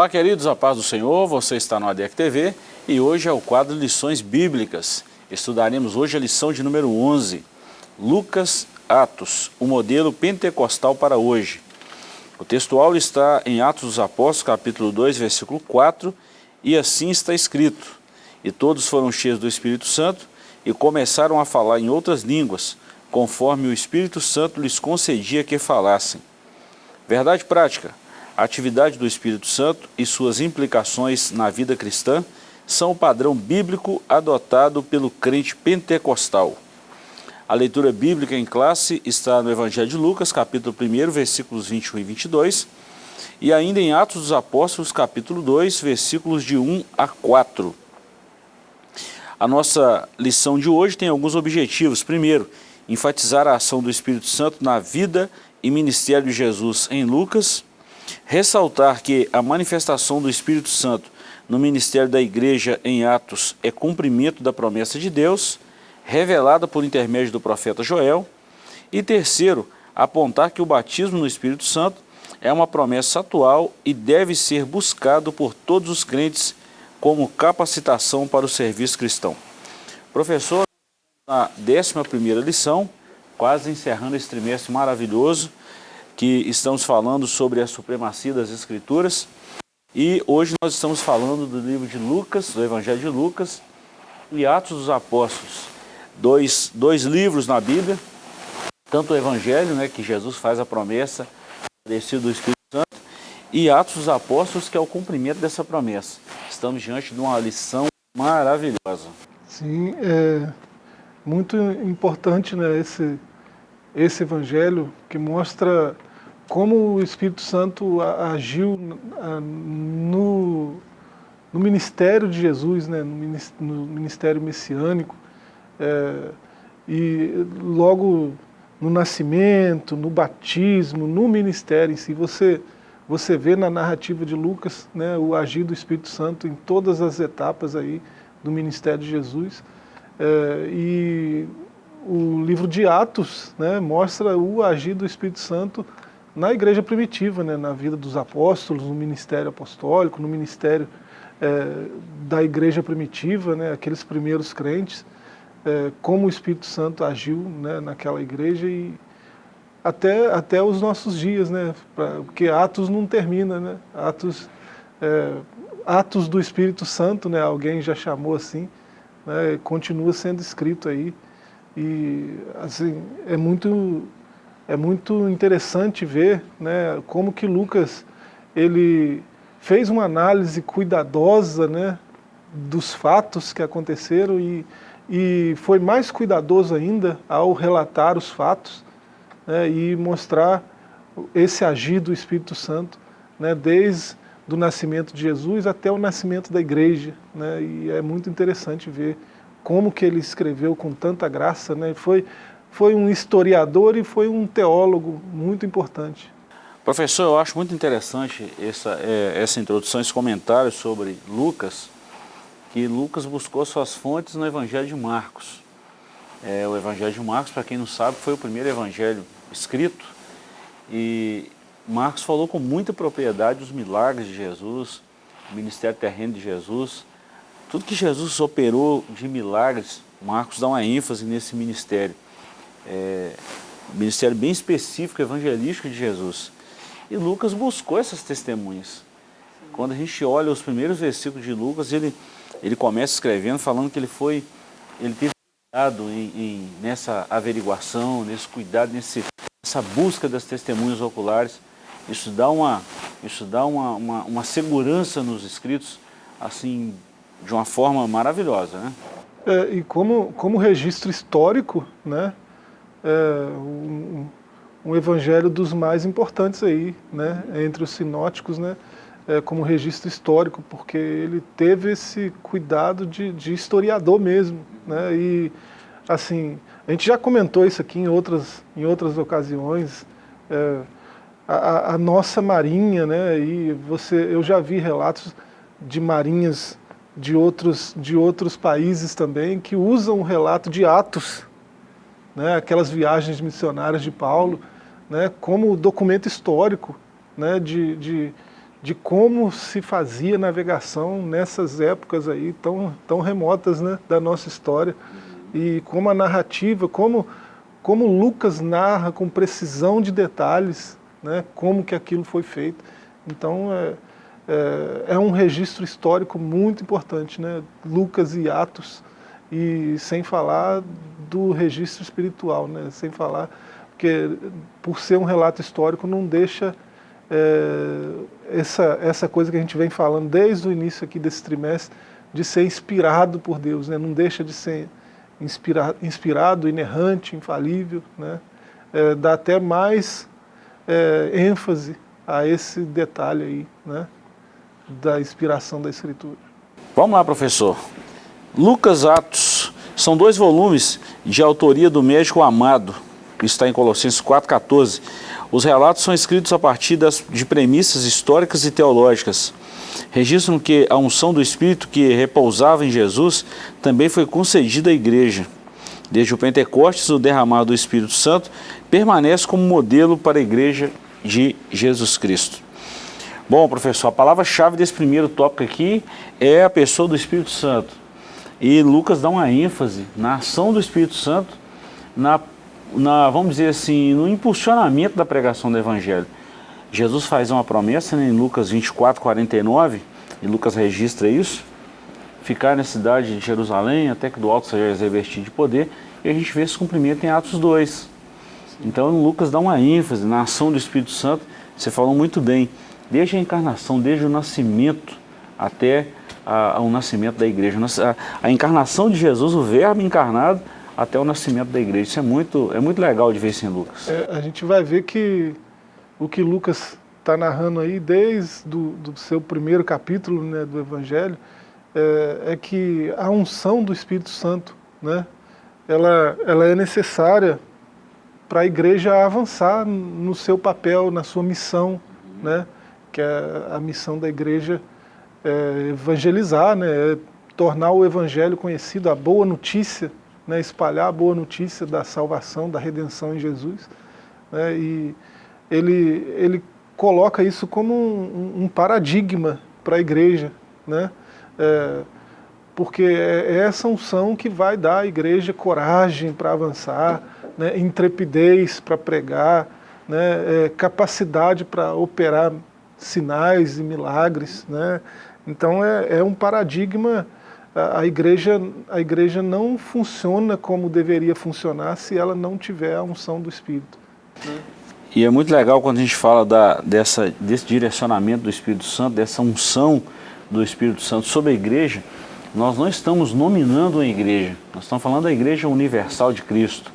Olá, queridos, a paz do Senhor, você está no ADEC TV e hoje é o quadro Lições Bíblicas. Estudaremos hoje a lição de número 11, Lucas Atos, o modelo pentecostal para hoje. O textual está em Atos dos Apóstolos, capítulo 2, versículo 4, e assim está escrito, E todos foram cheios do Espírito Santo e começaram a falar em outras línguas, conforme o Espírito Santo lhes concedia que falassem. Verdade prática, a atividade do Espírito Santo e suas implicações na vida cristã são o padrão bíblico adotado pelo crente pentecostal. A leitura bíblica em classe está no Evangelho de Lucas, capítulo 1, versículos 21 e 22, e ainda em Atos dos Apóstolos, capítulo 2, versículos de 1 a 4. A nossa lição de hoje tem alguns objetivos. Primeiro, enfatizar a ação do Espírito Santo na vida e ministério de Jesus em Lucas, Ressaltar que a manifestação do Espírito Santo no ministério da igreja em Atos é cumprimento da promessa de Deus, revelada por intermédio do profeta Joel. E terceiro, apontar que o batismo no Espírito Santo é uma promessa atual e deve ser buscado por todos os crentes como capacitação para o serviço cristão. Professor, na 11ª lição, quase encerrando esse trimestre maravilhoso, que estamos falando sobre a supremacia das Escrituras e hoje nós estamos falando do livro de Lucas, do Evangelho de Lucas e Atos dos Apóstolos. Dois, dois livros na Bíblia, tanto o Evangelho, né, que Jesus faz a promessa, descido do Espírito Santo, e Atos dos Apóstolos, que é o cumprimento dessa promessa. Estamos diante de uma lição maravilhosa. Sim, é muito importante né, esse, esse Evangelho que mostra como o Espírito Santo agiu no, no ministério de Jesus, né, no ministério messiânico, é, e logo no nascimento, no batismo, no ministério em si, você, você vê na narrativa de Lucas né, o agir do Espírito Santo em todas as etapas aí do ministério de Jesus, é, e o livro de Atos né, mostra o agir do Espírito Santo na igreja primitiva, né, na vida dos apóstolos, no ministério apostólico, no ministério é, da igreja primitiva, né, aqueles primeiros crentes, é, como o Espírito Santo agiu né, naquela igreja e até, até os nossos dias, né, pra, porque Atos não termina, né, Atos, é, Atos do Espírito Santo, né, alguém já chamou assim, né, continua sendo escrito aí, e assim, é muito é muito interessante ver né, como que Lucas ele fez uma análise cuidadosa né, dos fatos que aconteceram e, e foi mais cuidadoso ainda ao relatar os fatos né, e mostrar esse agir do Espírito Santo né, desde do nascimento de Jesus até o nascimento da igreja. Né, e é muito interessante ver como que ele escreveu com tanta graça. Né, foi foi um historiador e foi um teólogo muito importante. Professor, eu acho muito interessante essa, é, essa introdução, esse comentário sobre Lucas, que Lucas buscou suas fontes no Evangelho de Marcos. É, o Evangelho de Marcos, para quem não sabe, foi o primeiro evangelho escrito e Marcos falou com muita propriedade dos milagres de Jesus, o ministério terreno de Jesus, tudo que Jesus operou de milagres, Marcos dá uma ênfase nesse ministério é, ministério bem específico, evangelístico de Jesus. E Lucas buscou essas testemunhas. Quando a gente olha os primeiros versículos de Lucas, ele, ele começa escrevendo, falando que ele foi, ele teve cuidado em, em, nessa averiguação, nesse cuidado, nesse, nessa busca das testemunhas oculares. Isso dá uma, isso dá uma, uma, uma segurança nos escritos, assim, de uma forma maravilhosa, né? É, e como, como registro histórico, né, é, um, um, evangelho dos mais importantes aí, né, entre os sinóticos, né, é, como registro histórico, porque ele teve esse cuidado de, de historiador mesmo, né, e assim, a gente já comentou isso aqui em outras, em outras ocasiões, é, a, a, nossa marinha, né, e você, eu já vi relatos de marinhas de outros, de outros países também que usam o relato de Atos, né, aquelas viagens missionárias de Paulo, né, como documento histórico né, de, de, de como se fazia navegação nessas épocas aí tão, tão remotas né, da nossa história e como a narrativa, como, como Lucas narra com precisão de detalhes, né, como que aquilo foi feito. Então é, é, é um registro histórico muito importante, né, Lucas e Atos, e sem falar do registro espiritual, né, sem falar, porque por ser um relato histórico não deixa é, essa, essa coisa que a gente vem falando desde o início aqui desse trimestre, de ser inspirado por Deus, né? não deixa de ser inspira, inspirado, inerrante, infalível, né? É, dá até mais é, ênfase a esse detalhe aí, né? da inspiração da Escritura. Vamos lá, professor. Lucas Atos são dois volumes de autoria do médico Amado, está em Colossenses 4,14. Os relatos são escritos a partir das, de premissas históricas e teológicas. Registram que a unção do Espírito que repousava em Jesus também foi concedida à igreja. Desde o Pentecostes, o derramado do Espírito Santo permanece como modelo para a igreja de Jesus Cristo. Bom, professor, a palavra-chave desse primeiro tópico aqui é a pessoa do Espírito Santo. E Lucas dá uma ênfase na ação do Espírito Santo, na na, vamos dizer assim, no impulsionamento da pregação do Evangelho. Jesus faz uma promessa né, em Lucas 24, 49, e Lucas registra isso, ficar na cidade de Jerusalém até que do alto seja revestido de poder, e a gente vê esse cumprimento em Atos 2. Então Lucas dá uma ênfase na ação do Espírito Santo, você falou muito bem, desde a encarnação, desde o nascimento até o nascimento da igreja. A, a encarnação de Jesus, o verbo encarnado, até o nascimento da igreja. Isso é muito, é muito legal de ver isso em Lucas. É, a gente vai ver que o que Lucas está narrando aí, desde do, do, seu primeiro capítulo né, do Evangelho, é, é, que a unção do Espírito Santo, né, ela, ela é necessária para a igreja avançar no seu papel, na sua missão, né, que é a missão da igreja é evangelizar, né, é tornar o evangelho conhecido, a boa notícia né, espalhar a boa notícia da salvação, da redenção em Jesus. Né, e ele, ele coloca isso como um, um paradigma para a igreja, né, é, porque é, é essa unção que vai dar à igreja coragem para avançar, né, intrepidez para pregar, né, é, capacidade para operar sinais e milagres. Né, então é, é um paradigma a igreja, a igreja não funciona como deveria funcionar se ela não tiver a unção do Espírito. Né? E é muito legal quando a gente fala da, dessa, desse direcionamento do Espírito Santo, dessa unção do Espírito Santo sobre a igreja, nós não estamos nominando a igreja, nós estamos falando da igreja universal de Cristo.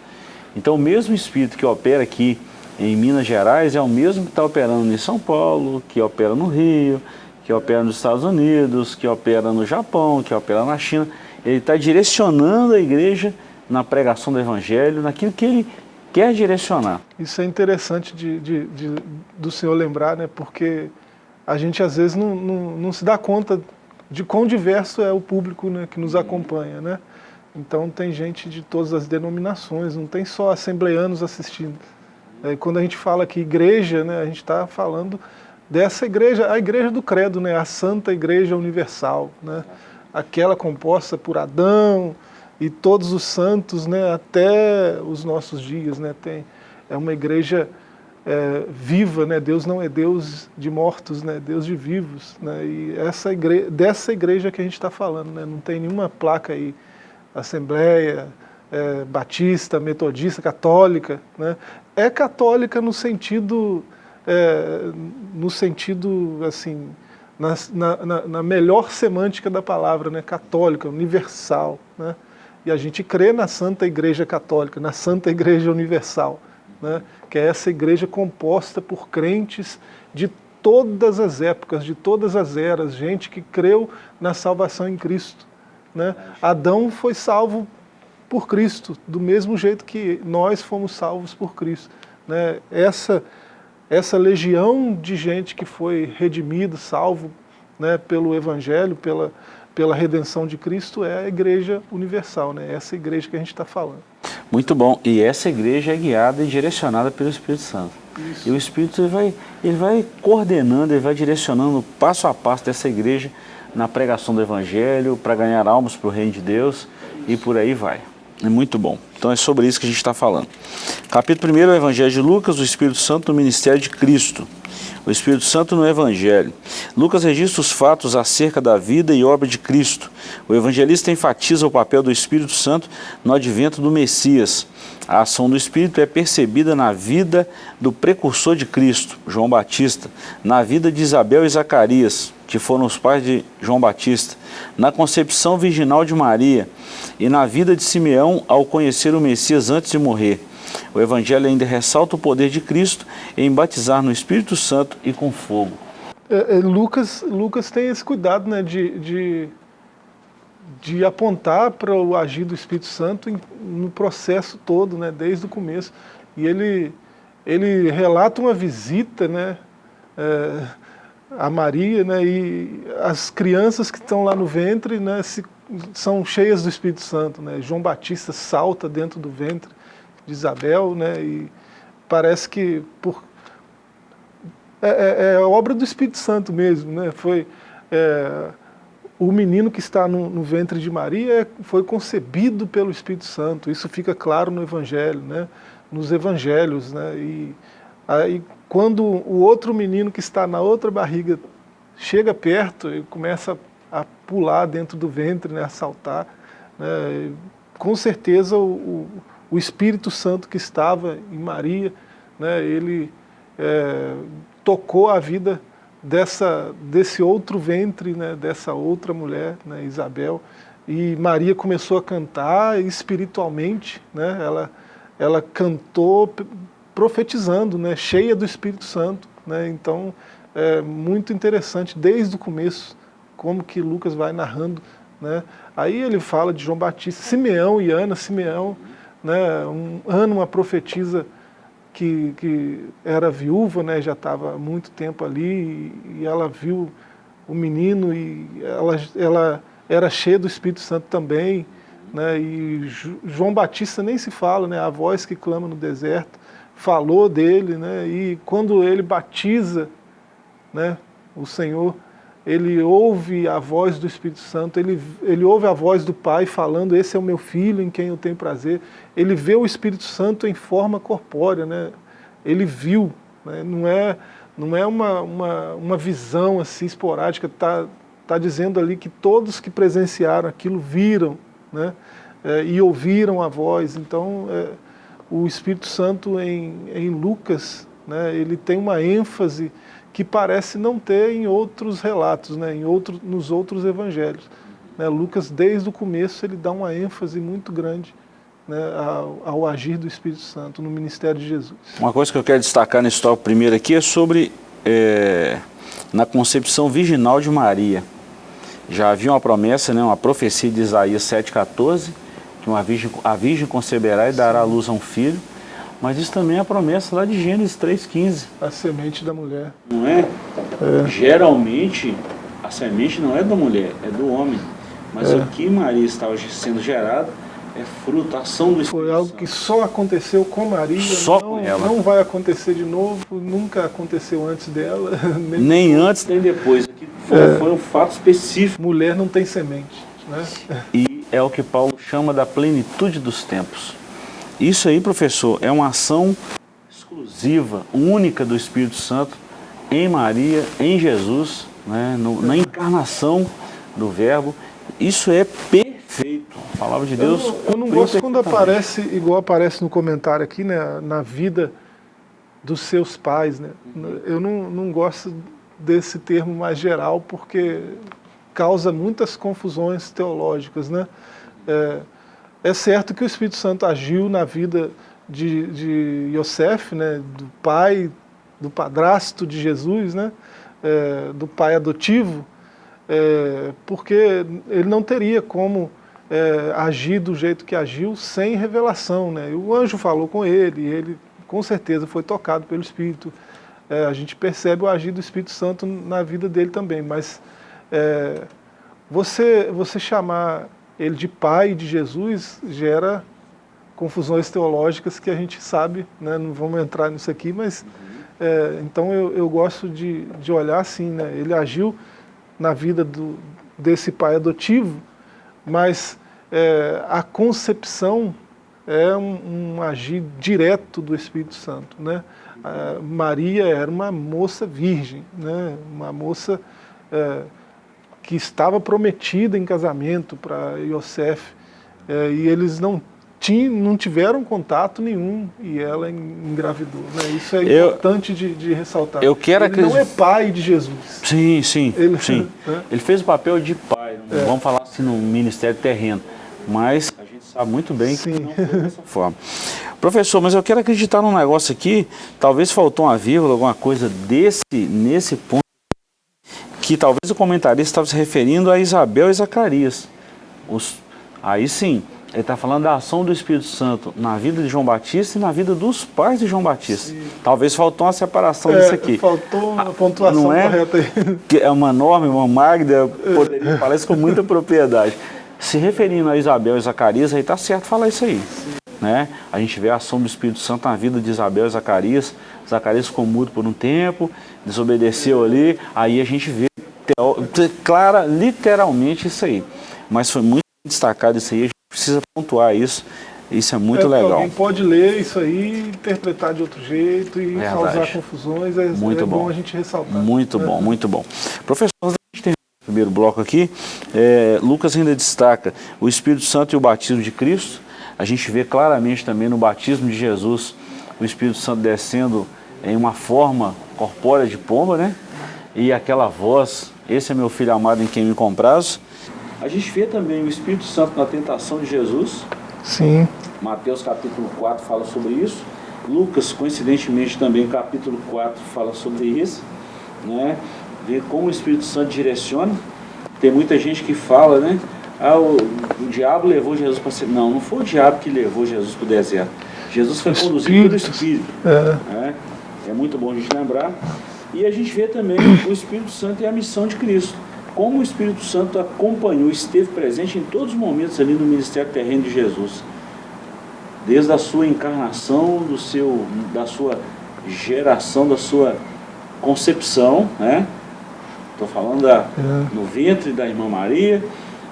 Então o mesmo Espírito que opera aqui em Minas Gerais é o mesmo que está operando em São Paulo, que opera no Rio, que opera nos Estados Unidos, que opera no Japão, que opera na China. Ele está direcionando a igreja na pregação do Evangelho, naquilo que ele quer direcionar. Isso é interessante de, de, de, do senhor lembrar, né? porque a gente às vezes não, não, não, se dá conta de quão diverso é o público né, que nos acompanha. Né? Então tem gente de todas as denominações, não tem só assembleanos assistindo. É, quando a gente fala que igreja, né, a gente está falando dessa igreja, a igreja do credo, né, a Santa Igreja Universal, né, aquela composta por Adão e todos os santos né, até os nossos dias. Né, tem, é uma igreja é, viva, né, Deus não é Deus de mortos, né, Deus de vivos. Né, e essa igreja, dessa igreja que a gente está falando, né, não tem nenhuma placa aí, Assembleia, é, Batista, Metodista, Católica. Né, é católica no sentido é, no sentido, assim, na, na, na, melhor semântica da palavra, né, católica, universal. Né? E a gente crê na Santa Igreja Católica, na Santa Igreja Universal, né? que é essa igreja composta por crentes de todas as épocas, de todas as eras, gente que creu na salvação em Cristo. Né? Adão foi salvo por Cristo, do mesmo jeito que nós fomos salvos por Cristo. Né? Essa essa legião de gente que foi redimido, salvo né, pelo Evangelho, pela, pela redenção de Cristo, é a igreja universal, né? essa igreja que a gente está falando. Muito bom. E essa igreja é guiada e direcionada pelo Espírito Santo. Isso. E o Espírito ele vai, ele vai coordenando, ele vai direcionando passo a passo dessa igreja na pregação do Evangelho, para ganhar almas para o reino de Deus e por aí vai. É muito bom. Então é sobre isso que a gente está falando. Capítulo 1 é o Evangelho de Lucas, o Espírito Santo no ministério de Cristo. O Espírito Santo no Evangelho. Lucas registra os fatos acerca da vida e obra de Cristo. O evangelista enfatiza o papel do Espírito Santo no advento do Messias. A ação do Espírito é percebida na vida do precursor de Cristo, João Batista, na vida de Isabel e Zacarias, que foram os pais de João Batista, na concepção virginal de Maria e na vida de Simeão ao conhecer o Messias antes de morrer. O Evangelho ainda ressalta o poder de Cristo em batizar no Espírito Santo e com fogo. É, é, Lucas, Lucas tem esse cuidado né, de, de, de apontar para o agir do Espírito Santo em, no processo todo, né, desde o começo. E ele, ele relata uma visita né, é, a Maria, né, e as crianças que estão lá no ventre né, se, são cheias do Espírito Santo. Né, João Batista salta dentro do ventre de Isabel, né, e parece que por, é, é, é obra do Espírito Santo mesmo, né, foi é, o menino que está no, no, ventre de Maria foi concebido pelo Espírito Santo, isso fica claro no Evangelho, né, nos Evangelhos, né, e aí quando o outro menino que está na outra barriga chega perto e começa a pular dentro do ventre, né, a saltar, né, com certeza o, o Espírito Santo que estava em Maria, né, ele é, tocou a vida dessa, desse outro ventre, né, dessa outra mulher, né, Isabel, e Maria começou a cantar espiritualmente, né, ela, ela cantou profetizando, né, cheia do Espírito Santo, né, então é muito interessante desde o começo, como que Lucas vai narrando, né, aí ele fala de João Batista, Simeão e Ana, Simeão, né, um, Ana uma profetisa que, que era viúva, né, já estava há muito tempo ali, e, ela viu o menino e ela, ela era cheia do Espírito Santo também, né, e João Batista nem se fala, né, a voz que clama no deserto, falou dele, né, e quando ele batiza né, o Senhor, ele ouve a voz do Espírito Santo, ele, ele ouve a voz do Pai falando, esse é o meu filho em quem eu tenho prazer. Ele vê o Espírito Santo em forma corpórea, né? ele viu, né? não é, não é uma, uma, uma visão assim esporádica, está tá dizendo ali que todos que presenciaram aquilo viram né? É, e ouviram a voz. Então, é, o Espírito Santo em, em Lucas, né? ele tem uma ênfase que parece não ter em outros relatos, né, em outro, nos outros evangelhos. Né, Lucas, desde o começo, ele dá uma ênfase muito grande né, ao, ao, agir do Espírito Santo no ministério de Jesus. Uma coisa que eu quero destacar nesse tópico primeiro aqui é sobre, é, na concepção virginal de Maria. Já havia uma promessa, né, uma profecia de Isaías 7,14, que uma virgem, a virgem conceberá e dará à luz a um filho, mas isso também é a promessa lá de Gênesis 3,15. A semente da mulher. Não é? é? Geralmente, a semente não é da mulher, é do homem. Mas é. o que Maria estava sendo gerada é fruto, ação do Espírito Foi algo que só aconteceu com Maria, só não, com ela. não vai acontecer de novo, nunca aconteceu antes dela. Nem, nem antes, nem depois. Aqui foi, é. foi um fato específico. Mulher não tem semente. Né? E é o que Paulo chama da plenitude dos tempos. Isso aí, professor, é uma ação exclusiva, única do Espírito Santo em Maria, em Jesus, né, no, na encarnação do Verbo. Isso é perfeito. A palavra de Deus. Eu, eu não gosto quando aparece, igual aparece no comentário aqui, né, na vida dos seus pais. Né? Eu não, não gosto desse termo mais geral, porque causa muitas confusões teológicas. Né? É, é certo que o Espírito Santo agiu na vida de, de Yosef, né, do pai, do padrasto de Jesus, né, é, do pai adotivo, é, porque ele não teria como é, agir do jeito que agiu sem revelação. Né? o anjo falou com ele, e ele com certeza foi tocado pelo Espírito. É, a gente percebe o agir do Espírito Santo na vida dele também, mas é, você, você chamar ele de pai de Jesus gera confusões teológicas que a gente sabe, né, não vamos entrar nisso aqui, mas é, então eu, eu gosto de, de olhar assim, né, ele agiu na vida do, desse pai adotivo, mas é, a concepção é um, um, agir direto do Espírito Santo. Né? A Maria era uma moça virgem, né? uma moça é, que estava prometida em casamento para Yosef, é, e eles não, tinham, não tiveram contato nenhum, e ela engravidou. Né? Isso é eu, importante de, de, ressaltar. Eu quero Ele não é pai de Jesus. Sim, sim. Ele, sim. Né? Ele fez o papel de pai, é. vamos falar assim, no ministério terreno, mas a gente sabe muito bem sim. que não foi dessa forma. Professor, mas eu quero acreditar num negócio aqui, talvez faltou uma vírgula, alguma coisa desse, nesse ponto, que talvez o comentarista estava se referindo a Isabel e Zacarias. Os, aí sim, ele está falando da ação do Espírito Santo na vida de João Batista e na vida dos pais de João Batista. Sim. Talvez faltou uma separação é, disso aqui. Faltou uma pontuação Não é? correta aí. Que é uma norma, uma Magda, poderia falar isso com muita propriedade. Se referindo a Isabel e Zacarias, aí está certo falar isso aí. Né? A gente vê a ação do Espírito Santo na vida de Isabel e Zacarias. Zacarias ficou mudo por um tempo, desobedeceu ali, aí a gente vê clara, literalmente isso aí. Mas foi muito destacado isso aí, a gente precisa pontuar isso. Isso é muito é, legal. Alguém pode ler isso aí, interpretar de outro jeito e Verdade. causar confusões. É, muito é bom. bom. a gente ressaltar. Muito é. bom, muito bom. Professor, a gente tem o primeiro bloco aqui. É, Lucas ainda destaca o Espírito Santo e o batismo de Cristo. A gente vê claramente também no batismo de Jesus o Espírito Santo descendo em uma forma corpórea de pomba, né? E aquela voz esse é meu filho amado em quem me comprazo. A gente vê também o Espírito Santo na tentação de Jesus. Sim. Mateus capítulo 4 fala sobre isso. Lucas, coincidentemente, também capítulo 4 fala sobre isso. Né? Ver como o Espírito Santo direciona. Tem muita gente que fala, né? Ah, o, o diabo levou Jesus para ser. Não, não foi o diabo que levou Jesus para o deserto. Jesus foi conduzido pelo Espírito. É. Né? é muito bom a gente lembrar. E a gente vê também o Espírito Santo e a missão de Cristo. Como o Espírito Santo acompanhou, esteve presente em todos os momentos ali no ministério terreno de Jesus. Desde a sua encarnação, do seu, da sua geração, da sua concepção, né? Estou falando da, é. no ventre da irmã Maria,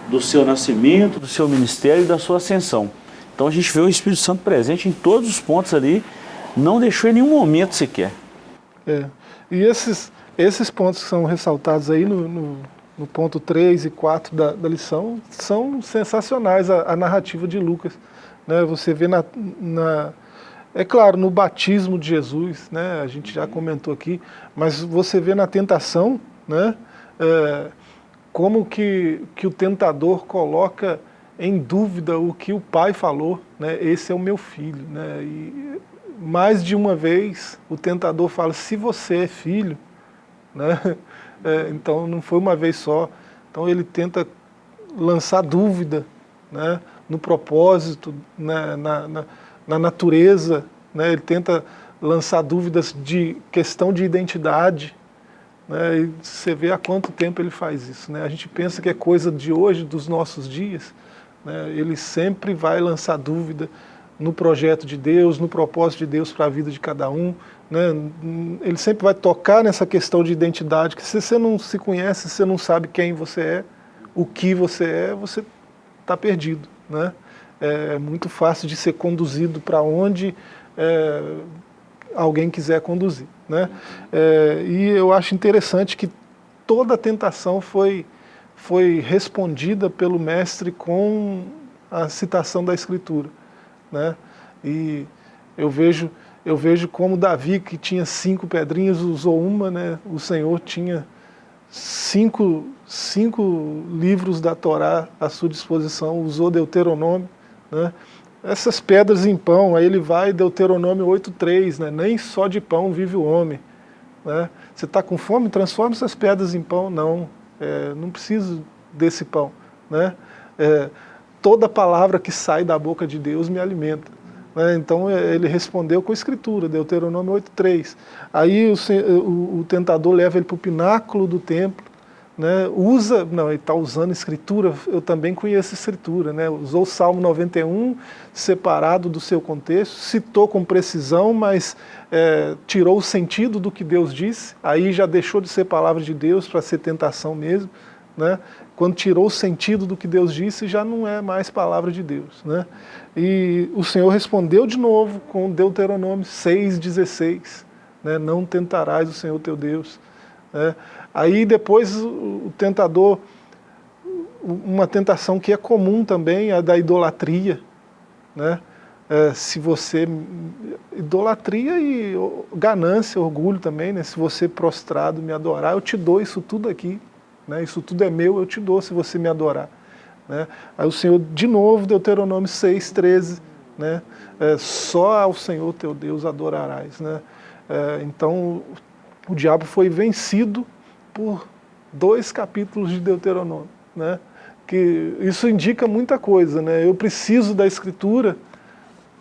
do seu nascimento, do seu ministério e da sua ascensão. Então a gente vê o Espírito Santo presente em todos os pontos ali, não deixou em nenhum momento sequer. É. E esses, esses pontos que são ressaltados aí no, no, no ponto 3 e 4 da, da lição são sensacionais, a, a, narrativa de Lucas. Né? Você vê na, na, é claro, no batismo de Jesus, né? a gente já comentou aqui, mas você vê na tentação, né? É, como que, que o tentador coloca em dúvida o que o pai falou, né? esse é o meu filho. Né? E mais de uma vez o tentador fala, se você é filho, né? É, então não foi uma vez só, então ele tenta lançar dúvida né? no propósito, né? na, na, na, natureza, né? ele tenta lançar dúvidas de questão de identidade, né? e você vê há quanto tempo ele faz isso. Né? A gente pensa que é coisa de hoje, dos nossos dias, né? ele sempre vai lançar dúvida, no projeto de Deus, no propósito de Deus para a vida de cada um. Né? Ele sempre vai tocar nessa questão de identidade, que se você não se conhece, se você não sabe quem você é, o que você é, você está perdido. Né? É muito fácil de ser conduzido para onde é, alguém quiser conduzir. Né? É, e eu acho interessante que toda a tentação foi, foi respondida pelo mestre com a citação da Escritura. Né? E eu vejo, eu vejo como Davi, que tinha cinco pedrinhas, usou uma, né? o Senhor tinha cinco, cinco livros da Torá à sua disposição, usou Deuteronômio. Né? Essas pedras em pão, aí ele vai, Deuteronômio 8.3, né? nem só de pão vive o homem. Né? Você está com fome? Transforma essas pedras em pão. Não, é, não preciso desse pão. Né? É, toda palavra que sai da boca de Deus me alimenta. Né? Então é, ele respondeu com a escritura, Deuteronômio 8.3. Aí o, o, o, tentador leva ele para o pináculo do templo, né, usa, não, ele está usando escritura, eu também conheço escritura, né, usou o Salmo 91 separado do seu contexto, citou com precisão, mas é, tirou o sentido do que Deus disse, aí já deixou de ser palavra de Deus para ser tentação mesmo, né, quando tirou o sentido do que Deus disse, já não é mais palavra de Deus. Né? E o Senhor respondeu de novo com Deuteronômio 6,16, né, não tentarás o Senhor teu Deus. Né? Aí depois o tentador, uma tentação que é comum também, a da idolatria. Né? É, se você, idolatria e ganância, orgulho também, né? se você prostrado me adorar, eu te dou isso tudo aqui, né? isso tudo é meu, eu te dou se você me adorar. Né? Aí o Senhor, de novo, Deuteronômio 6, 13, né? É, só ao Senhor teu Deus adorarás. Né? É, então o diabo foi vencido por dois capítulos de Deuteronômio, né? que isso indica muita coisa. Né? Eu preciso da Escritura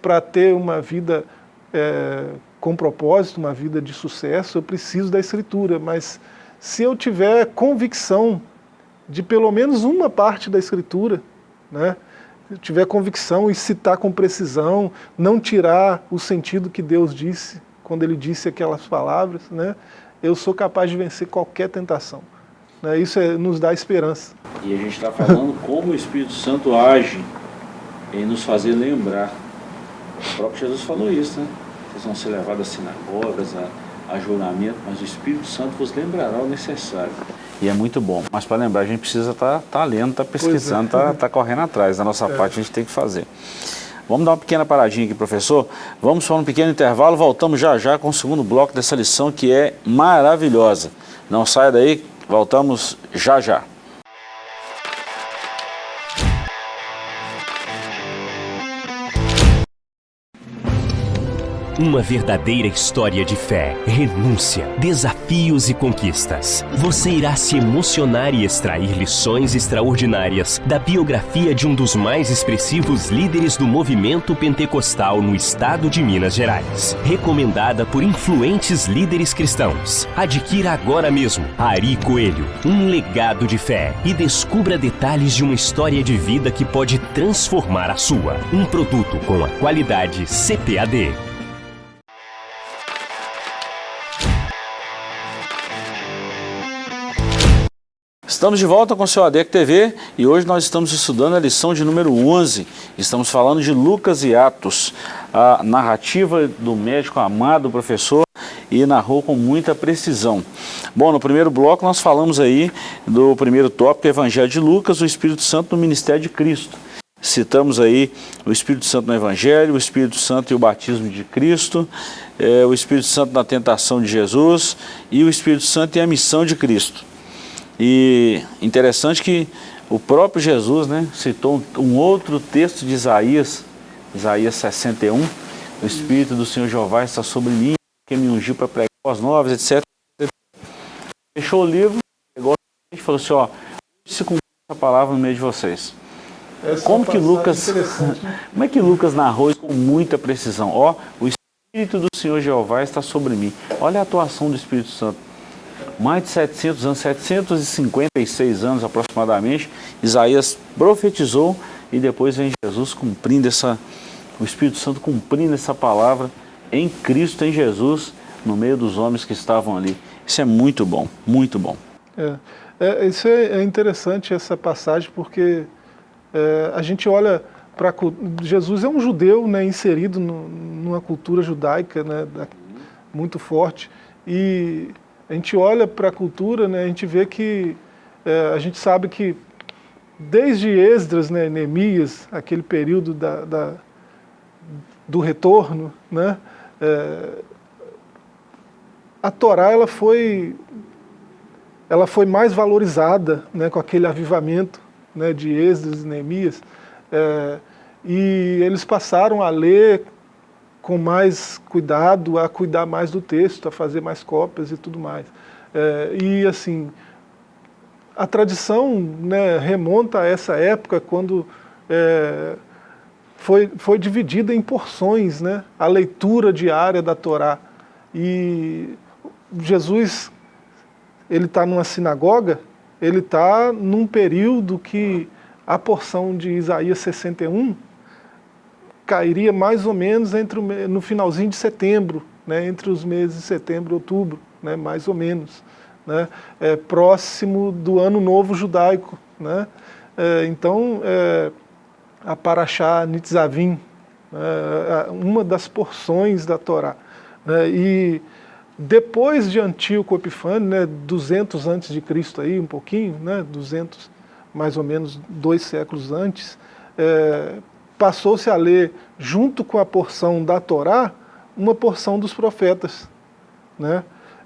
para ter uma vida é, com propósito, uma vida de sucesso, eu preciso da Escritura, mas se eu tiver convicção de pelo menos uma parte da Escritura, né? tiver convicção e citar com precisão, não tirar o sentido que Deus disse, quando Ele disse aquelas palavras, né? eu sou capaz de vencer qualquer tentação. Né? Isso é, nos dá esperança. E a gente está falando como o Espírito Santo age em nos fazer lembrar. O próprio Jesus falou isso, né? Vocês vão ser levados às sinagogas, a, a juramento, mas o Espírito Santo vos lembrará o necessário. E é muito bom. Mas para lembrar, a gente precisa estar tá, tá lendo, estar tá pesquisando, estar é. tá, tá correndo atrás. Da nossa é. parte, a gente tem que fazer. Vamos dar uma pequena paradinha aqui, professor. Vamos para um pequeno intervalo, voltamos já já com o segundo bloco dessa lição que é maravilhosa. Não saia daí, voltamos já já. Uma verdadeira história de fé, renúncia, desafios e conquistas. Você irá se emocionar e extrair lições extraordinárias da biografia de um dos mais expressivos líderes do movimento pentecostal no estado de Minas Gerais. Recomendada por influentes líderes cristãos. Adquira agora mesmo Ari Coelho, um legado de fé e descubra detalhes de uma história de vida que pode transformar a sua. Um produto com a qualidade CPAD. Estamos de volta com o seu ADEC TV e hoje nós estamos estudando a lição de número 11. Estamos falando de Lucas e Atos, a narrativa do médico amado professor e narrou com muita precisão. Bom, no primeiro bloco nós falamos aí do primeiro tópico, Evangelho de Lucas, o Espírito Santo no Ministério de Cristo. Citamos aí o Espírito Santo no Evangelho, o Espírito Santo e o batismo de Cristo, é, o Espírito Santo na tentação de Jesus e o Espírito Santo e a missão de Cristo. E interessante que o próprio Jesus né, citou um outro texto de Isaías, Isaías 61, o Espírito do Senhor Jeová está sobre mim, que me ungiu para pregar as novas, etc. Fechou o livro, pegou e falou assim, ó, se cumprir essa palavra no meio de vocês. Essa como que Lucas, como é que Lucas narrou isso com muita precisão? Ó, o Espírito do Senhor Jeová está sobre mim. Olha a atuação do Espírito Santo mais de 700 anos, 756 anos aproximadamente, Isaías profetizou e depois vem Jesus cumprindo essa, o Espírito Santo cumprindo essa palavra em Cristo, em Jesus, no meio dos homens que estavam ali. Isso é muito bom, muito bom. É, é isso é, é, interessante essa passagem porque é, a gente olha para Jesus é um judeu né, inserido no, numa cultura judaica né, muito forte e a gente olha para a cultura, né, a gente vê que, é, a gente sabe que desde Esdras, né, Neemias, aquele período da, da do retorno, né, é, a Torá ela foi, ela foi mais valorizada né, com aquele avivamento né, de Esdras e Neemias, é, e eles passaram a ler com mais cuidado, a cuidar mais do texto, a fazer mais cópias e tudo mais. É, e assim, a tradição né, remonta a essa época quando é, foi, foi dividida em porções né, a leitura diária da Torá. E Jesus, ele está numa sinagoga ele está num período que a porção de Isaías 61 cairia mais ou menos entre o, no finalzinho de setembro, né, entre os meses de setembro e outubro, né, mais ou menos, né, é, próximo do ano novo judaico. Né, é, então, é, a Paraxá Nitzavim, é, uma das porções da Torá. Né, e depois de Antíoco Epifânio, né, 200 antes de Cristo aí, um pouquinho, né, 200 mais ou menos dois séculos antes, é, passou-se a ler, junto com a porção da Torá, uma porção dos profetas. Né?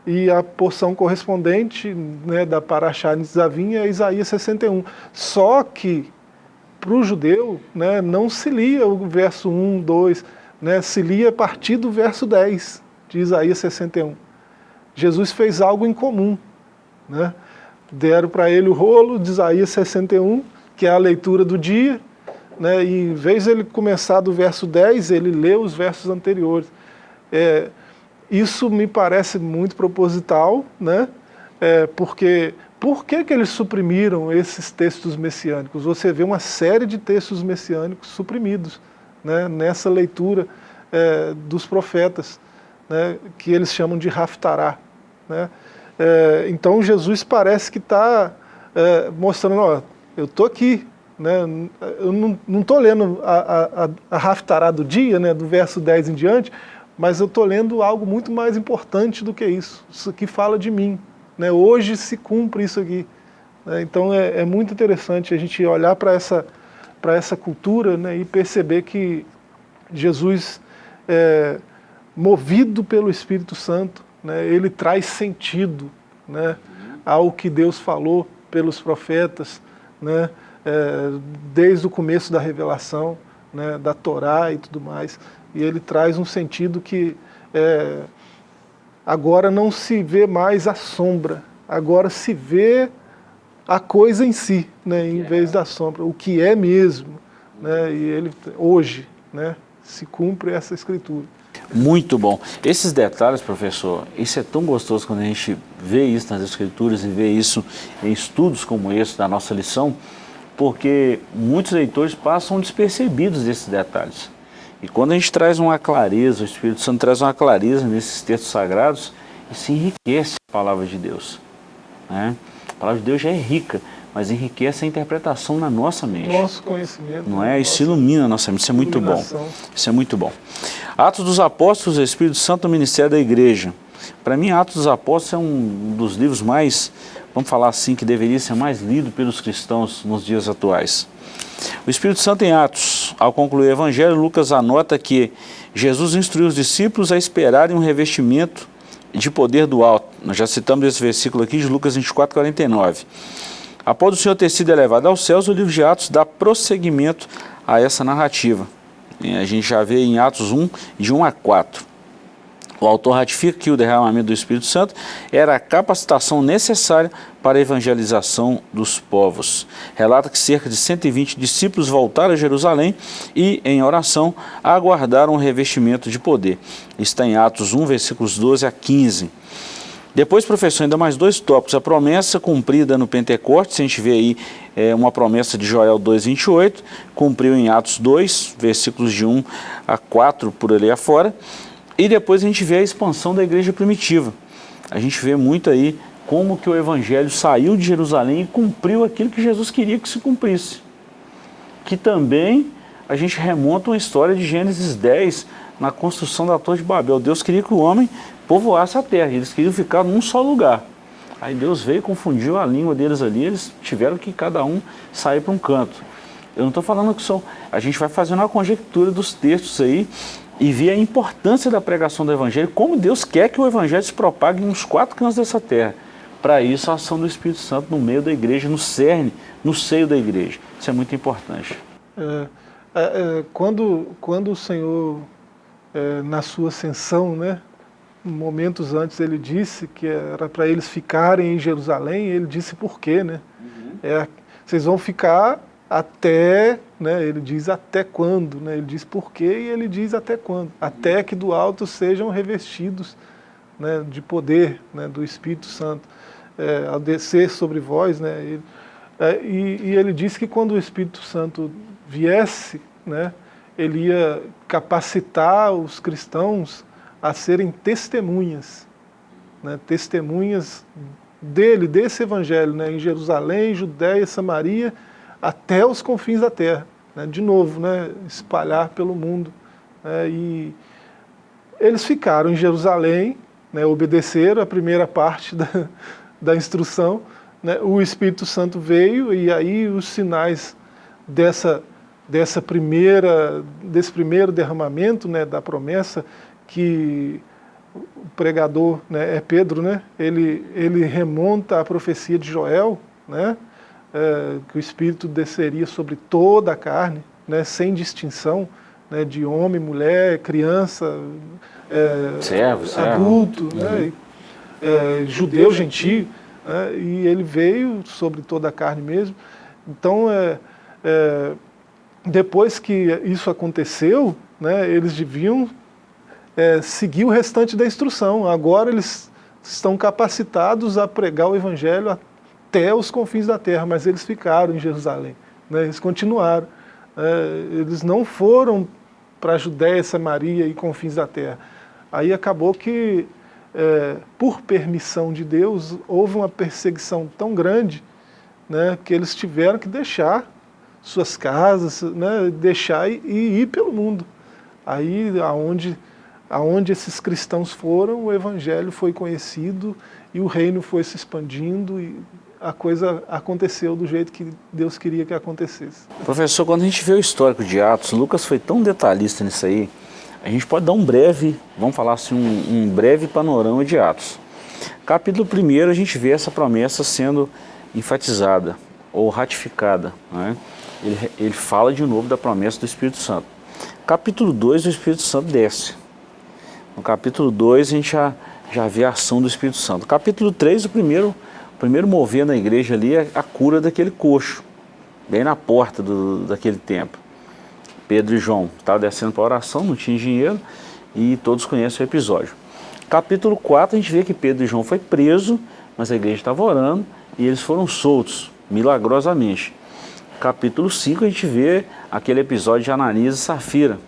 E a porção correspondente né, da Paraxá Nitzavim é Isaías 61. Só que, para o judeu, né, não se lia o verso 1, 2, né, se lia a partir do verso 10 de Isaías 61. Jesus fez algo em comum. Né? Deram para ele o rolo de Isaías 61, que é a leitura do dia, né? e em vez de ele começar do verso 10, ele lê os versos anteriores. É, isso me parece muito proposital, né? É, porque por que, que eles suprimiram esses textos messiânicos? Você vê uma série de textos messiânicos suprimidos né? nessa leitura é, dos profetas, né? que eles chamam de Haftarah. Né? É, então Jesus parece que está é, mostrando, ó, eu estou aqui, né? eu não estou lendo a, a, a Haftarah do dia, né? do verso 10 em diante, mas eu estou lendo algo muito mais importante do que isso, isso que fala de mim. Né? Hoje se cumpre isso aqui. Né? Então é, é, muito interessante a gente olhar para essa, essa cultura né? e perceber que Jesus, é, movido pelo Espírito Santo, né, ele traz sentido né, ao que Deus falou pelos profetas, né, é, desde o começo da revelação, né, da Torá e tudo mais, e ele traz um sentido que é, agora não se vê mais a sombra, agora se vê a coisa em si, né, em vez da sombra, o que é mesmo, né, e ele hoje né, se cumpre essa escritura. Muito bom. Esses detalhes, professor, isso é tão gostoso quando a gente vê isso nas escrituras e vê isso em estudos como esse da nossa lição, porque muitos leitores passam despercebidos desses detalhes. E quando a gente traz uma clareza, o Espírito Santo traz uma clareza nesses textos sagrados, isso enriquece a palavra de Deus. Né? A palavra de Deus já é rica, mas enriquece a interpretação na nossa mente. Nosso conhecimento. Não é? Isso ilumina a nossa mente, isso é muito bom. Isso é muito bom. Atos dos Apóstolos, Espírito Santo, Ministério da Igreja. Para mim, Atos dos Apóstolos é um dos livros mais, vamos falar assim, que deveria ser mais lido pelos cristãos nos dias atuais. O Espírito Santo em Atos, ao concluir o Evangelho, Lucas anota que Jesus instruiu os discípulos a esperarem um revestimento de poder do alto. Nós já citamos esse versículo aqui de Lucas 24, 49. Após o Senhor ter sido elevado aos céus, o livro de Atos dá prosseguimento a essa narrativa. A gente já vê em Atos 1, de 1 a 4. O autor ratifica que o derramamento do Espírito Santo era a capacitação necessária para a evangelização dos povos. Relata que cerca de 120 discípulos voltaram a Jerusalém e, em oração, aguardaram o revestimento de poder. Está em Atos 1, versículos 12 a 15. Depois, professor, ainda mais dois tópicos. A promessa cumprida no Pentecostes, a gente vê aí é, uma promessa de Joel 2,28, cumpriu em Atos 2, versículos de 1 a 4, por ali afora. E depois a gente vê a expansão da igreja primitiva. A gente vê muito aí como que o evangelho saiu de Jerusalém e cumpriu aquilo que Jesus queria que se cumprisse. Que também a gente remonta uma história de Gênesis 10, na construção da Torre de Babel. Deus queria que o homem povoasse a terra, eles queriam ficar num só lugar. Aí Deus veio, confundiu a língua deles ali, eles tiveram que cada um sair para um canto. Eu não estou falando que são... A gente vai fazendo uma conjectura dos textos aí e ver a importância da pregação do Evangelho, como Deus quer que o Evangelho se propague nos quatro cantos dessa terra. Para isso, a ação do Espírito Santo no meio da igreja, no cerne, no seio da igreja. Isso é muito importante. É, é, é quando, quando o Senhor, é, na sua ascensão, né, momentos antes ele disse que era para eles ficarem em Jerusalém, ele disse por quê, né? Uhum. É, vocês vão ficar até, né, ele diz até quando, né? ele diz por quê e ele diz até quando, até que do alto sejam revestidos né, de poder né, do Espírito Santo. é, ao descer sobre vós, né, e, é, e, e, ele disse que quando o Espírito Santo viesse, né, ele ia capacitar os cristãos a serem testemunhas, né, testemunhas dele, desse evangelho, né, em Jerusalém, Judéia, Samaria, até os confins da terra. Né, de novo, né, espalhar pelo mundo. Né, e eles ficaram em Jerusalém, né, obedeceram a primeira parte da, da instrução, né, o Espírito Santo veio e aí os sinais dessa, dessa primeira, desse primeiro derramamento né, da promessa que o pregador né, é Pedro, né, ele, ele remonta à profecia de Joel, né, é, que o Espírito desceria sobre toda a carne, né, sem distinção né, de homem, mulher, criança, é, servo, servo. adulto, uhum. né, é, judeu, gentio, né, e ele veio sobre toda a carne mesmo. Então, é, é, depois que isso aconteceu, né, eles deviam é, seguir o restante da instrução. Agora eles estão capacitados a pregar o evangelho até os confins da terra, mas eles ficaram em Jerusalém, né, eles continuaram. É, eles não foram para a Judéia, Samaria e confins da terra. Aí acabou que é, por permissão de Deus, houve uma perseguição tão grande né, que eles tiveram que deixar suas casas, né, deixar e, e ir pelo mundo. Aí, aonde, aonde esses cristãos foram, o evangelho foi conhecido e o reino foi se expandindo e a coisa aconteceu do jeito que Deus queria que acontecesse. Professor, quando a gente vê o histórico de Atos, Lucas foi tão detalhista nisso aí, a gente pode dar um breve, vamos falar assim, um, um breve panorama de Atos. Capítulo 1 a gente vê essa promessa sendo enfatizada ou ratificada. Né? Ele, ele fala de novo da promessa do Espírito Santo. Capítulo 2, o Espírito Santo desce. No capítulo 2 a gente já, já vê a ação do Espírito Santo. Capítulo 3, o primeiro, primeiro mover na igreja ali é a cura daquele coxo, bem na porta do, daquele templo. Pedro e João estavam descendo para oração, não tinha dinheiro, e todos conhecem o episódio. Capítulo 4, a gente vê que Pedro e João foi preso, mas a igreja estava orando, e eles foram soltos, milagrosamente. Capítulo 5, a gente vê aquele episódio de Ananias e Safira,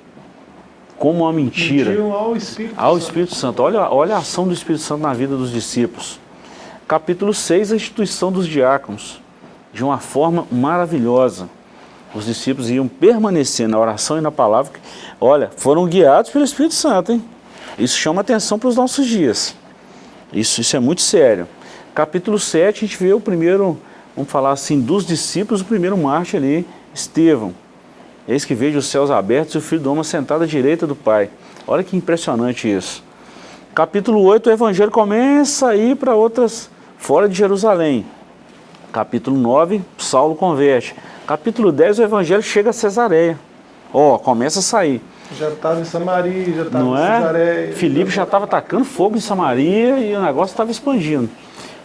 como uma mentira. Ao Espírito, ao Espírito Santo. Santo. Olha, olha a ação do Espírito Santo na vida dos discípulos. Capítulo 6, a instituição dos diáconos, de uma forma maravilhosa os discípulos iam permanecer na oração e na palavra, olha, foram guiados pelo Espírito Santo, hein? Isso chama atenção para os nossos dias. Isso, isso é muito sério. Capítulo 7, a gente vê o primeiro, vamos falar assim, dos discípulos, o primeiro marcha ali, Estevão. Eis que vejo os céus abertos e o Filho do Homem sentado à direita do Pai. Olha que impressionante isso. Capítulo 8, o Evangelho começa a ir para outras, fora de Jerusalém. Capítulo 9, Saulo converte. Capítulo 10, o evangelho chega a Cesareia. Ó, oh, começa a sair. Já estava em Samaria, já estava em é? Cesareia. Filipe já estava atacando fogo em Samaria e o negócio estava expandindo.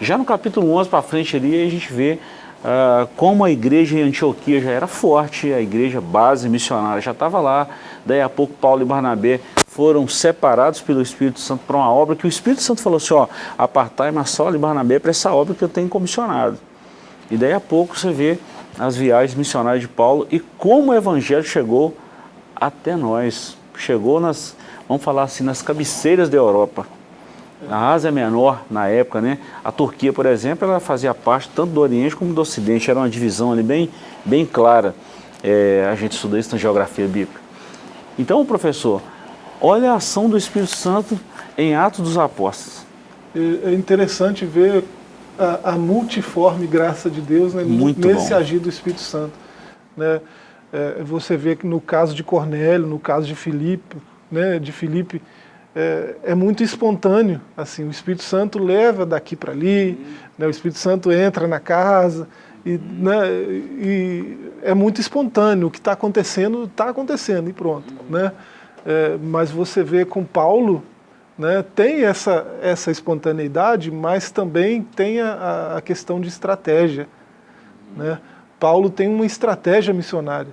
Já no capítulo 11 para frente ali, a gente vê uh, como a igreja em Antioquia já era forte, a igreja base missionária já estava lá. Daí a pouco Paulo e Barnabé foram separados pelo Espírito Santo para uma obra que o Espírito Santo falou assim, ó, apartai-me Saulo e Barnabé para essa obra que eu tenho comissionado. E daí a pouco você vê as viagens missionárias de Paulo e como o evangelho chegou até nós. Chegou nas, vamos falar assim, nas cabeceiras da Europa. A Ásia Menor, na época, né? A Turquia, por exemplo, ela fazia parte tanto do Oriente como do Ocidente. Era uma divisão ali bem, bem clara. É, a gente estuda isso na geografia bíblica. Então, professor, olha a ação do Espírito Santo em Atos dos Apóstolos. É, é interessante ver a, a multiforme graça de Deus né, nesse bom. agir do Espírito Santo. Né? É, você vê que no caso de Cornélio, no caso de Filipe, né, de Filipe, é, é, muito espontâneo. Assim, o Espírito Santo leva daqui para ali, uhum. né, o Espírito Santo entra na casa, e, né, e é muito espontâneo. O que está acontecendo, está acontecendo e pronto. Uhum. Né? É, mas você vê com Paulo, né, tem essa, essa espontaneidade, mas também tem a, a questão de estratégia. Né? Paulo tem uma estratégia missionária.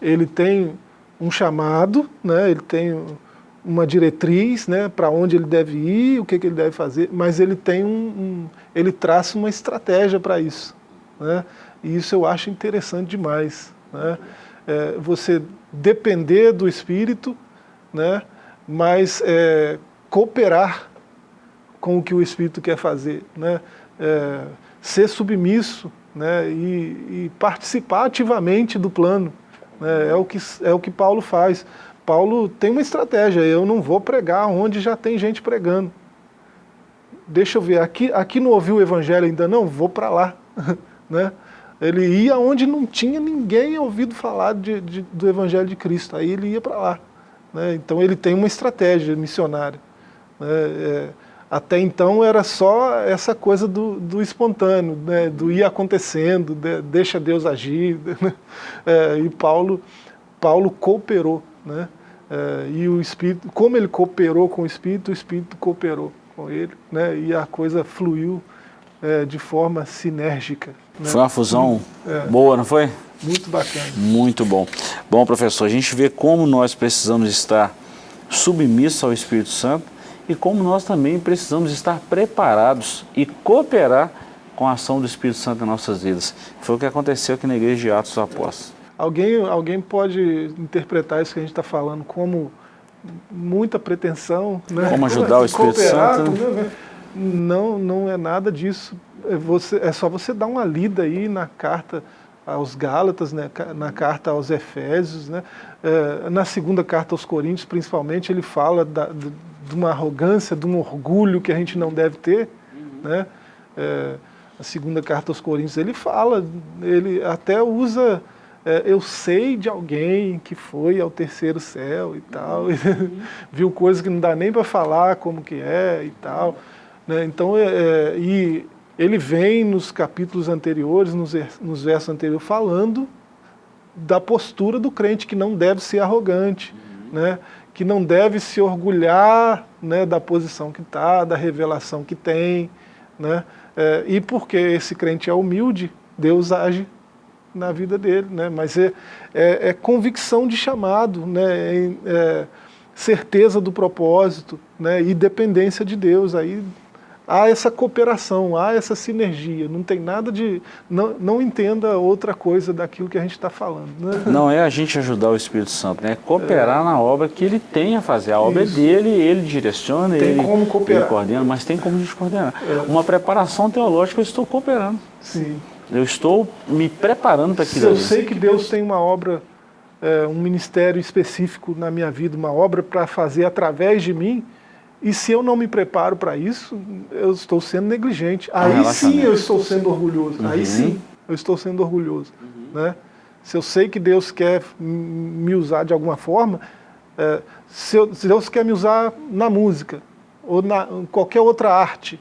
Ele tem um chamado, né, ele tem uma diretriz né, para onde ele deve ir, o que, que ele deve fazer, mas ele tem um, um ele traça uma estratégia para isso. Né? E isso eu acho interessante demais. Né? É, você depender do Espírito, né? mas é, cooperar com o que o Espírito quer fazer. Né? É, ser submisso né? e, e, participar ativamente do plano. Né? É, o que, é o que Paulo faz. Paulo tem uma estratégia, eu não vou pregar onde já tem gente pregando. Deixa eu ver, aqui, aqui não ouviu o evangelho ainda não? Vou para lá. né? Ele ia onde não tinha ninguém ouvido falar de, de, do Evangelho de Cristo, aí ele ia para lá. Né? Então ele tem uma estratégia missionária. Né? É, até então era só essa coisa do, do espontâneo, né? do ir acontecendo, de, deixa Deus agir. Né? É, e Paulo, Paulo cooperou. Né? É, e o Espírito, como ele cooperou com o Espírito, o Espírito cooperou com ele, né? e a coisa fluiu é, de forma sinérgica. Né? Foi uma fusão é. boa, não foi? Muito bacana. Muito bom. Bom, professor, a gente vê como nós precisamos estar submissos ao Espírito Santo e como nós também precisamos estar preparados e cooperar com a ação do Espírito Santo em nossas vidas. Foi o que aconteceu aqui na Igreja de Atos dos Apóstolos. Alguém, alguém pode interpretar isso que a gente está falando como muita pretensão, né? Como ajudar o Espírito Santo. Né? Não, não é nada disso. É, você, é só você dar uma lida aí na carta aos Gálatas, né, na carta aos Efésios, né, é, na segunda carta aos Coríntios, principalmente, ele fala da, de, de, uma arrogância, de um orgulho que a gente não deve ter. Uhum. Né, é, a segunda carta aos Coríntios, ele fala, ele até usa, é, eu sei de alguém que foi ao terceiro céu e tal, uhum. viu coisas que não dá nem para falar como que é e tal. Né? Então, é, é, e ele vem nos capítulos anteriores, nos, nos versos anteriores, falando da postura do crente, que não deve ser arrogante, uhum. né? que não deve se orgulhar né, da posição que está, da revelação que tem. Né? É, e porque esse crente é humilde, Deus age na vida dele. Né? Mas é, é, é convicção de chamado, né? É, certeza do propósito né? e dependência de Deus. Aí há essa cooperação, há essa sinergia, não tem nada de... Não, não entenda outra coisa daquilo que a gente está falando. Né? Não é a gente ajudar o Espírito Santo, né? é cooperar é. na obra que ele tem a fazer. A obra é Isso. é dele, ele direciona, tem ele, como cooperar. ele coordena, mas tem como a gente coordenar. É. Uma preparação teológica, eu estou cooperando. Sim. Eu estou me preparando para aquilo. Eu sei que Deus tem uma obra, é, um ministério específico na minha vida, uma obra para fazer através de mim, e se eu não me preparo para isso, eu estou sendo negligente. Aí sim eu estou sendo orgulhoso. Uhum. Aí sim eu estou sendo orgulhoso. Uhum. Né? Se eu sei que Deus quer me usar de alguma forma, é, se, eu, se, Deus quer me usar na música ou na qualquer outra arte,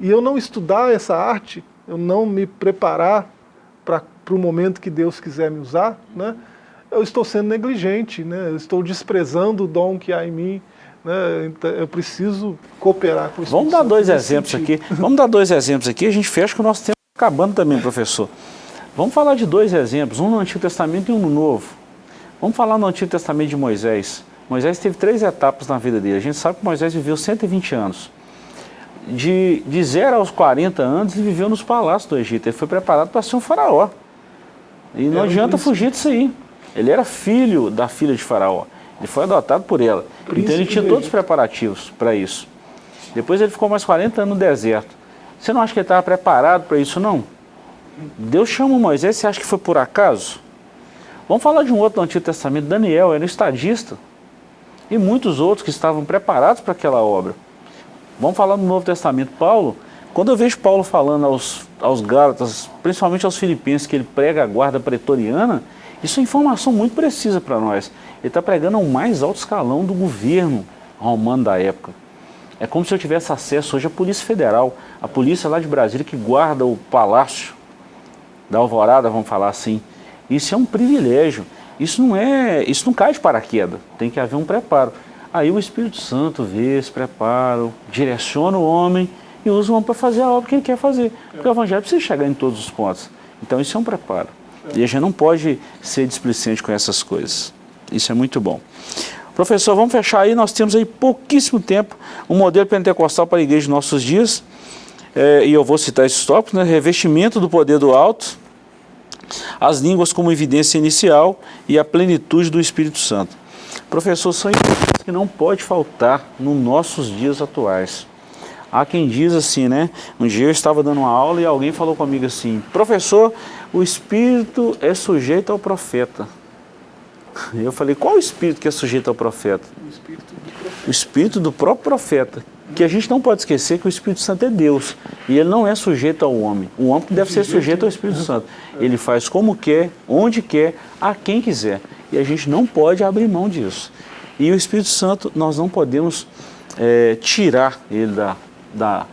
e eu não estudar essa arte, eu não me preparar para o momento que Deus quiser me usar, né, eu estou sendo negligente, né, eu estou desprezando o dom que há em mim, né? Então, eu preciso cooperar com isso. Vamos dar dois exemplos sentido. aqui. Vamos dar dois exemplos aqui. A gente fecha que o nosso tempo está acabando também, professor. Vamos falar de dois exemplos, um no Antigo Testamento e um no Novo. Vamos falar no Antigo Testamento de Moisés. Moisés teve três etapas na vida dele. A gente sabe que Moisés viveu 120 anos. De, de 0 aos 40 anos, ele viveu nos palácios do Egito. Ele foi preparado para ser um faraó. E não é adianta fugir disso aí. Ele era filho da filha de faraó. Ele foi adotado por ela. Príncipe então ele tinha todos os preparativos para isso. Depois ele ficou mais 40 anos no deserto. Você não acha que ele estava preparado para isso, não? Deus chama Moisés, você acha que foi por acaso? Vamos falar de um outro do Antigo Testamento, Daniel, era um estadista. E muitos outros que estavam preparados para aquela obra. Vamos falar do Novo Testamento, Paulo. Quando eu vejo Paulo falando aos, aos Gálatas, principalmente aos Filipenses, que ele prega a guarda pretoriana, isso é informação muito precisa para nós. Ele está pregando ao mais alto escalão do governo romano da época. É como se eu tivesse acesso hoje à Polícia Federal, a polícia lá de Brasília que guarda o palácio da Alvorada, vamos falar assim. Isso é um privilégio. Isso não é, isso não cai de paraquedas. Tem que haver um preparo. Aí o Espírito Santo vê esse preparo, direciona o homem e usa o homem para fazer a obra que ele quer fazer. Porque o Evangelho precisa chegar em todos os pontos. Então isso é um preparo. E a gente não pode ser displicente com essas coisas. Isso é muito bom. Professor, vamos fechar aí, nós temos aí pouquíssimo tempo, um modelo pentecostal para a igreja de nossos dias, é, e eu vou citar esses tópicos, né? revestimento do poder do alto, as línguas como evidência inicial e a plenitude do Espírito Santo. Professor, são coisas que não pode faltar nos nossos dias atuais. Há quem diz assim, né? Um dia eu estava dando uma aula e alguém falou comigo assim, professor, o Espírito é sujeito ao profeta. Eu falei, qual o Espírito que é sujeito ao profeta? O Espírito do, profeta. O espírito do próprio profeta. Que a gente não pode esquecer que o Espírito Santo é Deus. E ele não é sujeito ao homem. O homem deve ser sujeito ao Espírito Santo. Ele faz como quer, onde quer, a quem quiser. E a gente não pode abrir mão disso. E o Espírito Santo, nós não podemos é, tirar ele da, da,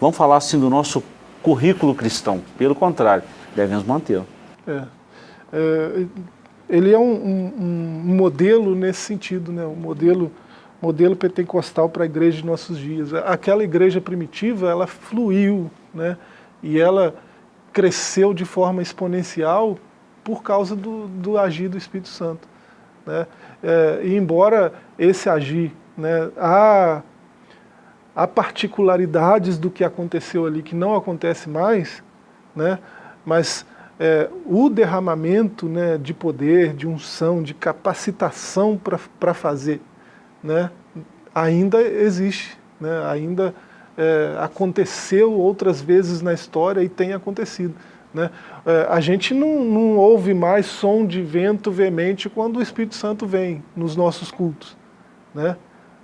vamos falar assim, do nosso currículo cristão. Pelo contrário, devemos mantê-lo. É. É, ele é um, um, um, modelo nesse sentido, né? um modelo, modelo pentecostal para a igreja de nossos dias. Aquela igreja primitiva, ela fluiu, né? e ela cresceu de forma exponencial por causa do, do agir do Espírito Santo. Né? É, e embora esse agir, né, há, há particularidades do que aconteceu ali que não acontece mais, né, mas é, o derramamento né, de poder, de unção, de capacitação para fazer, né, ainda existe, né, ainda é, aconteceu outras vezes na história e tem acontecido. Né? É, a gente não, não ouve mais som de vento veemente quando o Espírito Santo vem nos nossos cultos. Né?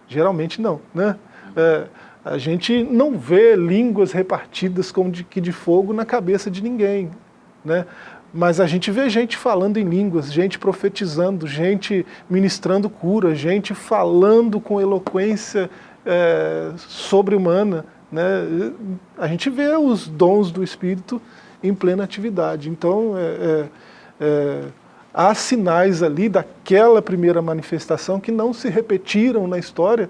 Geralmente não. Né? É, a gente não vê línguas repartidas como de, que de fogo na cabeça de ninguém. Né? Mas a gente vê gente falando em línguas, gente profetizando, gente ministrando cura, gente falando com eloquência é, sobre-humana. Né? A gente vê os dons do Espírito em plena atividade. Então, é, é, é, há sinais ali daquela primeira manifestação que não se repetiram na história,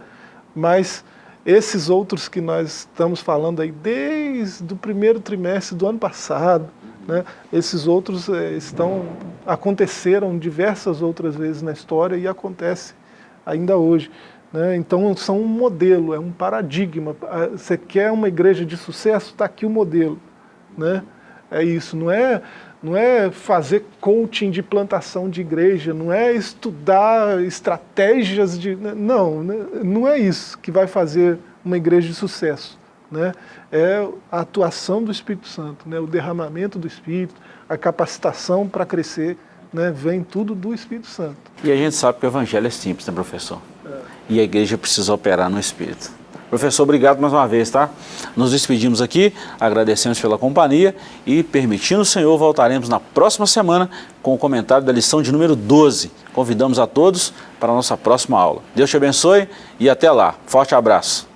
mas esses outros que nós estamos falando aí desde o primeiro trimestre do ano passado, né, esses outros é, estão, aconteceram diversas outras vezes na história e acontece ainda hoje. Né? Então são um modelo, é um paradigma. Ah, você quer uma igreja de sucesso? Está aqui o modelo. Né? É isso, não é, não é fazer coaching de plantação de igreja, não é estudar estratégias de... Né? Não, né? não é isso que vai fazer uma igreja de sucesso. Né? É a atuação do Espírito Santo, né? o derramamento do Espírito, a capacitação para crescer, né? vem tudo do Espírito Santo. E a gente sabe que o Evangelho é simples, né, professor? E a igreja precisa operar no Espírito. Professor, obrigado mais uma vez, tá? Nos despedimos aqui, agradecemos pela companhia e, permitindo o Senhor, voltaremos na próxima semana com o comentário da lição de número 12. Convidamos a todos para a nossa próxima aula. Deus te abençoe e até lá. Forte abraço.